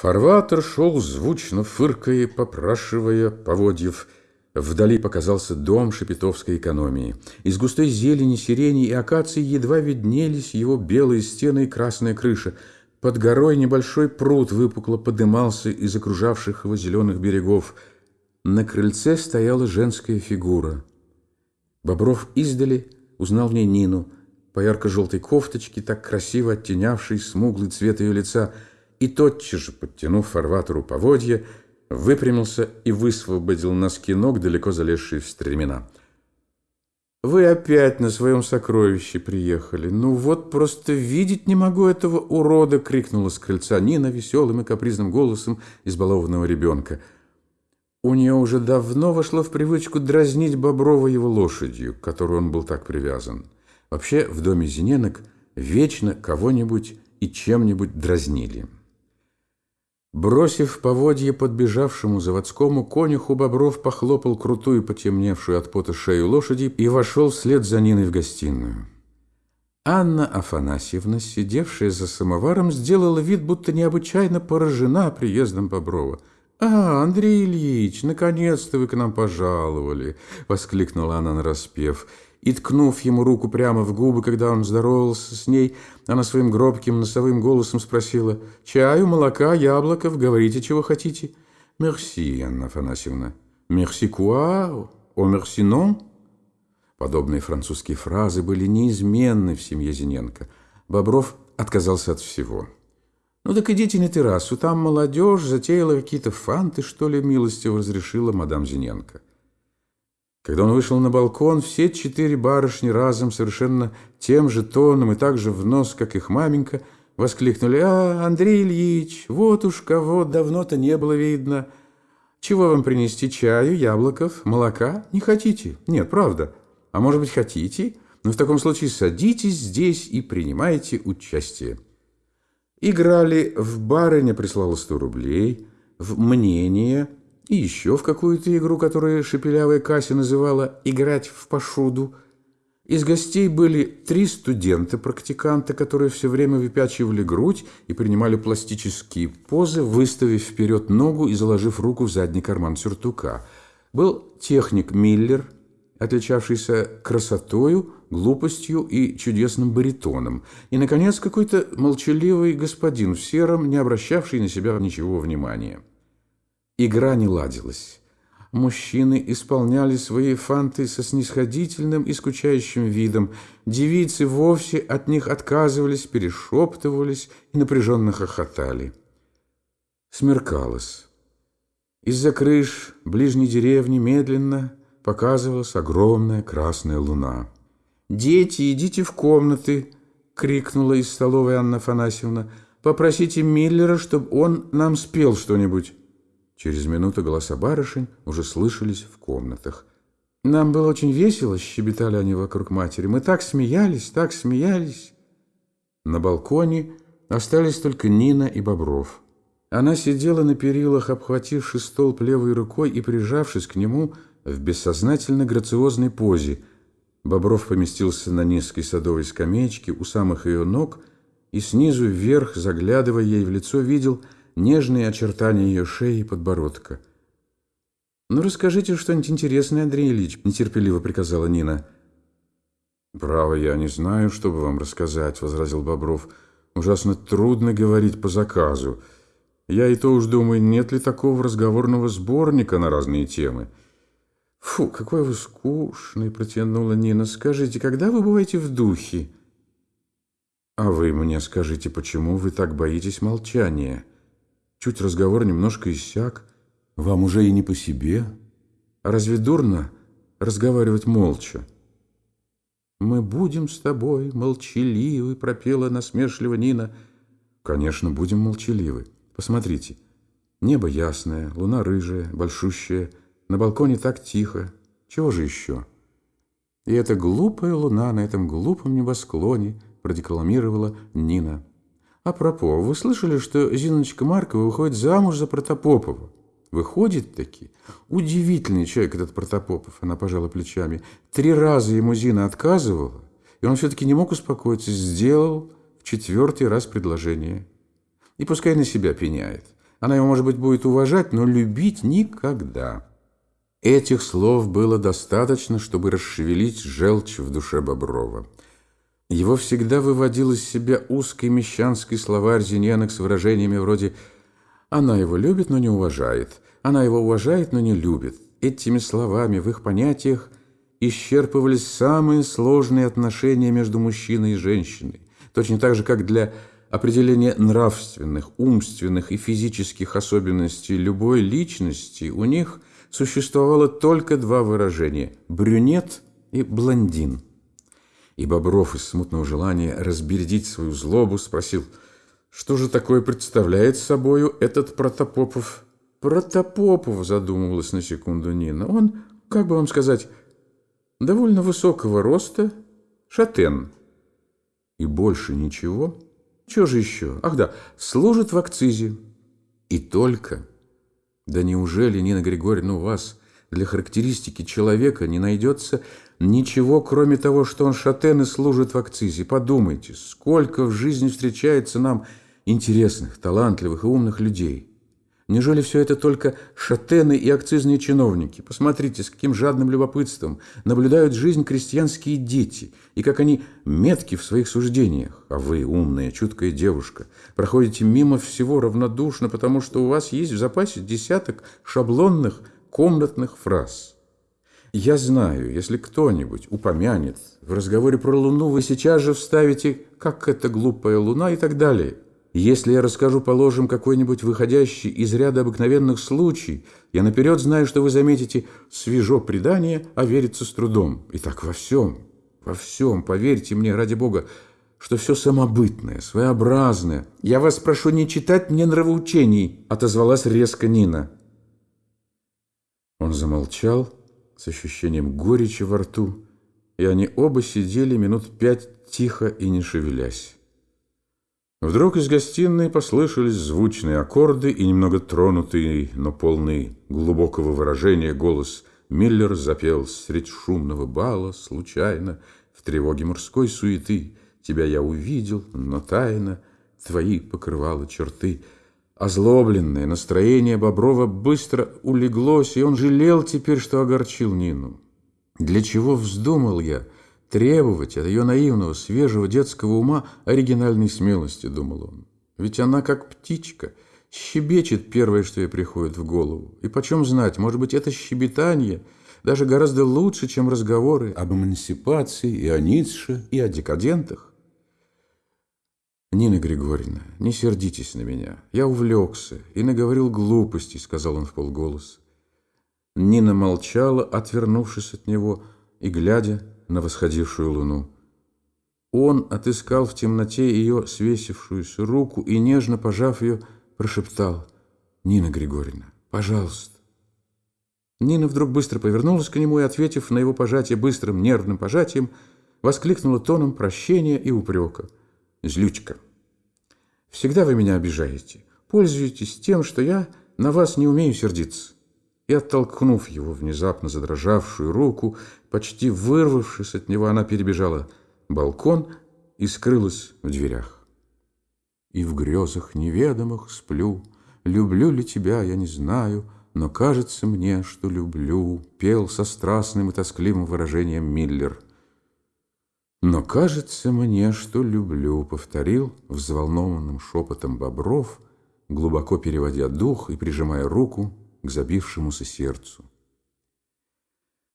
Фарватер шел звучно, фыркая, попрашивая поводьев. Вдали показался дом шепетовской экономии. Из густой зелени, сирени и акации едва виднелись его белые стены и красная крыша. Под горой небольшой пруд выпукло подымался из окружавших его зеленых берегов. На крыльце стояла женская фигура. Бобров издали узнал в ней Нину, по ярко-желтой кофточке, так красиво оттенявшей смуглый цвет ее лица, и тотчас же, подтянув фарватеру поводья, выпрямился и высвободил носки ног, далеко залезшие в стремена. «Вы опять на своем сокровище приехали. Ну вот просто видеть не могу этого урода!» — крикнула с крыльца Нина веселым и капризным голосом избалованного ребенка. У нее уже давно вошло в привычку дразнить Боброва его лошадью, к которой он был так привязан. Вообще в доме Зиненок вечно кого-нибудь и чем-нибудь дразнили. Бросив поводье подбежавшему заводскому конюху, Бобров похлопал крутую, потемневшую от пота шею лошади и вошел вслед за Ниной в гостиную. Анна Афанасьевна, сидевшая за самоваром, сделала вид, будто необычайно поражена приездом Боброва. «А, Андрей Ильич, наконец-то вы к нам пожаловали!» — воскликнула она нараспев и, ткнув ему руку прямо в губы, когда он здоровался с ней, она своим гробким носовым голосом спросила, «Чаю, молока, яблоков, говорите, чего хотите?» «Мерси, Анна Афанасьевна». «Мерси куа? О, мерси нон?» Подобные французские фразы были неизменны в семье Зиненко. Бобров отказался от всего. «Ну так идите на террасу, там молодежь затеяла какие-то фанты, что ли, милостиво разрешила мадам Зиненко». Когда он вышел на балкон, все четыре барышни разом, совершенно тем же тоном и так же в нос, как их маменька, воскликнули «А, Андрей Ильич, вот уж кого давно-то не было видно! Чего вам принести чаю, яблоков, молока? Не хотите? Нет, правда. А может быть, хотите? Но в таком случае садитесь здесь и принимайте участие». Играли в барыня прислала сто рублей, в мнение – и еще в какую-то игру, которую шепелявая Кася называла «играть в пошуду». Из гостей были три студента-практиканта, которые все время выпячивали грудь и принимали пластические позы, выставив вперед ногу и заложив руку в задний карман сюртука. Был техник Миллер, отличавшийся красотою, глупостью и чудесным баритоном. И, наконец, какой-то молчаливый господин в сером, не обращавший на себя ничего внимания. Игра не ладилась. Мужчины исполняли свои фанты со снисходительным и скучающим видом. Девицы вовсе от них отказывались, перешептывались и напряженно хохотали. Смеркалось. Из-за крыш ближней деревни медленно показывалась огромная красная луна. «Дети, идите в комнаты!» — крикнула из столовой Анна Афанасьевна. «Попросите Миллера, чтобы он нам спел что-нибудь». Через минуту голоса барышень уже слышались в комнатах. «Нам было очень весело», — щебетали они вокруг матери. «Мы так смеялись, так смеялись». На балконе остались только Нина и Бобров. Она сидела на перилах, обхвативши столб левой рукой и прижавшись к нему в бессознательно грациозной позе. Бобров поместился на низкой садовой скамеечке у самых ее ног и снизу вверх, заглядывая ей в лицо, видел — нежные очертания ее шеи и подбородка. «Ну, расскажите что-нибудь интересное, Андрей Ильич», — нетерпеливо приказала Нина. «Право, я не знаю, что бы вам рассказать», — возразил Бобров. «Ужасно трудно говорить по заказу. Я и то уж думаю, нет ли такого разговорного сборника на разные темы». «Фу, какой вы скучный!» — протянула Нина. «Скажите, когда вы бываете в духе?» «А вы мне скажите, почему вы так боитесь молчания?» Чуть разговор немножко иссяк, вам уже и не по себе. А разве дурно разговаривать молча? «Мы будем с тобой молчаливы», — пропела насмешливо Нина. «Конечно, будем молчаливы. Посмотрите, небо ясное, луна рыжая, большущая, на балконе так тихо. Чего же еще?» «И эта глупая луна на этом глупом небосклоне», — продекламировала Нина. А пропо, вы слышали, что Зиночка Маркова выходит замуж за Протопопова? Выходит таки. Удивительный человек этот Протопопов, она пожала плечами. Три раза ему Зина отказывала, и он все-таки не мог успокоиться, сделал в четвертый раз предложение. И пускай на себя пеняет. Она его, может быть, будет уважать, но любить никогда. Этих слов было достаточно, чтобы расшевелить желчь в душе Боброва. Его всегда выводил из себя узкий мещанский словарь Зиньянок с выражениями вроде «она его любит, но не уважает», «она его уважает, но не любит». Этими словами в их понятиях исчерпывались самые сложные отношения между мужчиной и женщиной, точно так же, как для определения нравственных, умственных и физических особенностей любой личности у них существовало только два выражения – брюнет и блондин. И Бобров из смутного желания разбередить свою злобу спросил, что же такое представляет собою этот Протопопов? Протопопов, задумывалась на секунду Нина. Он, как бы вам сказать, довольно высокого роста, шатен. И больше ничего? Чего же еще? Ах да, служит в акцизе. И только. Да неужели, Нина Григорьевна, у вас для характеристики человека не найдется ничего, кроме того, что он шатен и служит в акцизе? Подумайте, сколько в жизни встречается нам интересных, талантливых и умных людей. Неужели все это только шатены и акцизные чиновники? Посмотрите, с каким жадным любопытством наблюдают жизнь крестьянские дети, и как они метки в своих суждениях. А вы, умная, чуткая девушка, проходите мимо всего равнодушно, потому что у вас есть в запасе десяток шаблонных комнатных фраз. Я знаю, если кто-нибудь упомянет в разговоре про Луну, вы сейчас же вставите «как это глупая Луна» и так далее – если я расскажу, положим, какой-нибудь выходящий из ряда обыкновенных случай, я наперед знаю, что вы заметите свежо предание, а верится с трудом. И так во всем, во всем, поверьте мне, ради Бога, что все самобытное, своеобразное. Я вас прошу не читать мне нравоучений, отозвалась резко Нина. Он замолчал с ощущением горечи во рту, и они оба сидели минут пять тихо и не шевелясь. Вдруг из гостиной послышались звучные аккорды и немного тронутый, но полный глубокого выражения голос Миллер запел средь шумного бала, случайно, в тревоге морской суеты. Тебя я увидел, но тайно твои покрывала черты. Озлобленное настроение Боброва быстро улеглось, и он жалел теперь, что огорчил Нину. Для чего вздумал я — требовать от ее наивного, свежего детского ума оригинальной смелости, думал он. Ведь она, как птичка, щебечет первое, что ей приходит в голову. И почем знать, может быть, это щебетание даже гораздо лучше, чем разговоры об эмансипации и о Ницше, и о декадентах. «Нина Григорьевна, не сердитесь на меня. Я увлекся и наговорил глупостей», — сказал он в полголоса. Нина молчала, отвернувшись от него и глядя на восходившую луну. Он отыскал в темноте ее свесившуюся руку и, нежно пожав ее, прошептал «Нина Григорьевна, пожалуйста». Нина вдруг быстро повернулась к нему и, ответив на его пожатие быстрым нервным пожатием, воскликнула тоном прощения и упрека. «Злючка, всегда вы меня обижаете, пользуетесь тем, что я на вас не умею сердиться» и, оттолкнув его внезапно задрожавшую руку, почти вырвавшись от него, она перебежала балкон и скрылась в дверях. И в грезах неведомых сплю, люблю ли тебя, я не знаю, но кажется мне, что люблю, пел со страстным и тоскливым выражением Миллер. Но кажется мне, что люблю, повторил взволнованным шепотом Бобров, глубоко переводя дух и прижимая руку к забившемуся сердцу.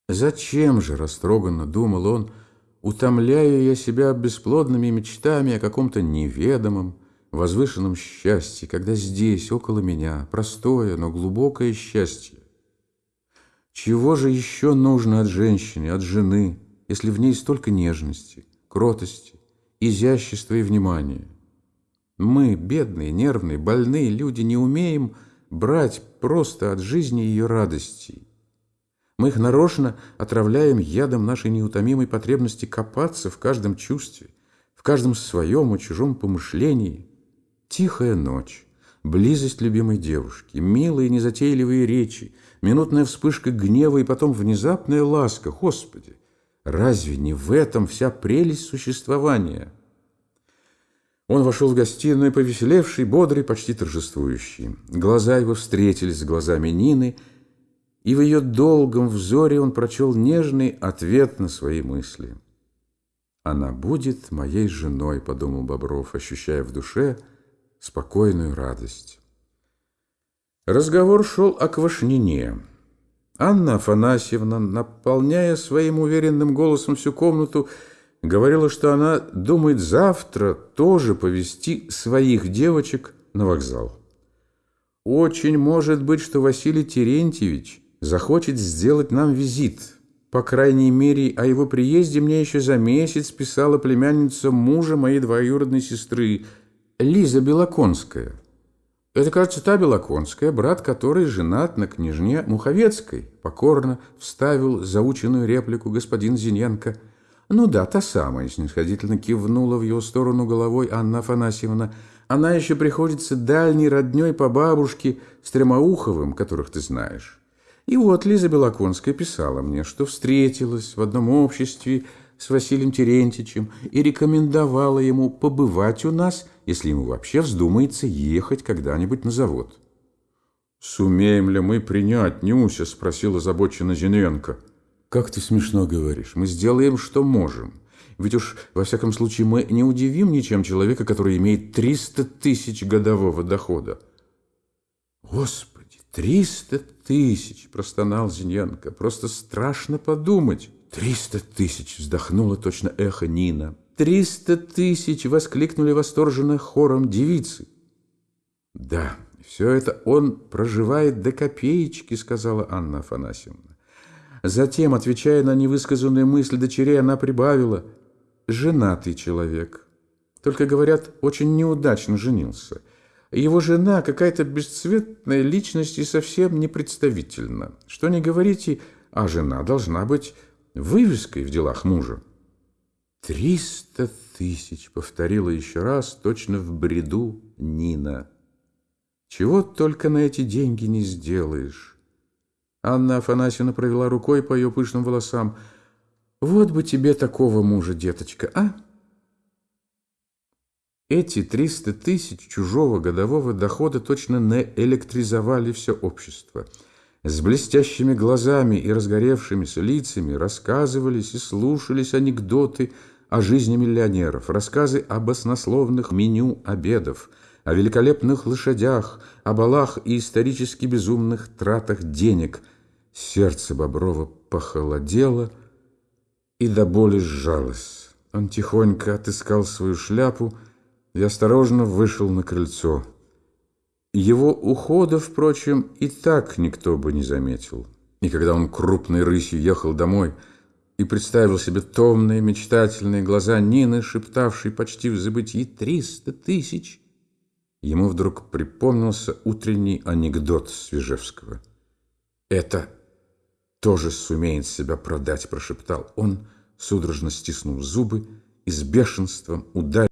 Зачем же, растроганно думал он, утомляю я себя бесплодными мечтами о каком-то неведомом, возвышенном счастье, когда здесь, около меня, простое, но глубокое счастье. Чего же еще нужно от женщины, от жены, если в ней столько нежности, кротости, изящества и внимания? Мы, бедные, нервные, больные люди, не умеем брать просто от жизни ее радостей. Мы их нарочно отравляем ядом нашей неутомимой потребности копаться в каждом чувстве, в каждом своем и чужом помышлении. Тихая ночь, близость любимой девушки, милые незатейливые речи, минутная вспышка гнева и потом внезапная ласка. Господи, разве не в этом вся прелесть существования?» Он вошел в гостиную, повеселевший, бодрый, почти торжествующий. Глаза его встретились с глазами Нины, и в ее долгом взоре он прочел нежный ответ на свои мысли. «Она будет моей женой», — подумал Бобров, ощущая в душе спокойную радость. Разговор шел о Квашнине. Анна Афанасьевна, наполняя своим уверенным голосом всю комнату, говорила, что она думает завтра тоже повести своих девочек на вокзал. Очень может быть, что Василий Терентьевич захочет сделать нам визит. По крайней мере, о его приезде мне еще за месяц писала племянница мужа моей двоюродной сестры, Лиза Белоконская. Это, кажется, та Белоконская, брат которой женат на княжне Муховецкой, покорно вставил заученную реплику господин Зиненко – «Ну да, та самая», — снисходительно кивнула в его сторону головой Анна Афанасьевна. «Она еще приходится дальней родней по бабушке Стремоуховым, которых ты знаешь». И вот Лиза Белоконская писала мне, что встретилась в одном обществе с Василием Терентьевичем и рекомендовала ему побывать у нас, если ему вообще вздумается ехать когда-нибудь на завод. «Сумеем ли мы принять Нюся?» – спросила озабоченно Зиненко. «Как ты смешно говоришь. Мы сделаем, что можем. Ведь уж, во всяком случае, мы не удивим ничем человека, который имеет 300 тысяч годового дохода». «Господи, 300 тысяч!» – простонал Зиньянко. «Просто страшно подумать». «Триста тысяч!» – вздохнула точно эхо Нина. «Триста тысяч!» – воскликнули восторженно хором девицы. «Да, все это он проживает до копеечки», – сказала Анна Афанасьевна. Затем, отвечая на невысказанную мысль дочерей, она прибавила «женатый человек». Только, говорят, очень неудачно женился. Его жена какая-то бесцветная личность и совсем непредставительна. Что не говорите, а жена должна быть вывеской в делах мужа. «Триста тысяч!» — повторила еще раз, точно в бреду Нина. «Чего только на эти деньги не сделаешь!» Анна Афанасьевна провела рукой по ее пышным волосам. «Вот бы тебе такого мужа, деточка, а?» Эти триста тысяч чужого годового дохода точно наэлектризовали все общество. С блестящими глазами и разгоревшимися лицами рассказывались и слушались анекдоты о жизни миллионеров, рассказы об оснословных меню обедов – о великолепных лошадях, о балах и исторически безумных тратах денег – Сердце Боброва похолодело и до боли сжалось. Он тихонько отыскал свою шляпу и осторожно вышел на крыльцо. Его ухода, впрочем, и так никто бы не заметил. И когда он крупной рысью ехал домой и представил себе томные, мечтательные глаза Нины, шептавшей почти в забытии «триста тысяч», ему вдруг припомнился утренний анекдот Свежевского. «Это тоже сумеет себя продать», – прошептал он, судорожно стиснув зубы и с бешенством ударил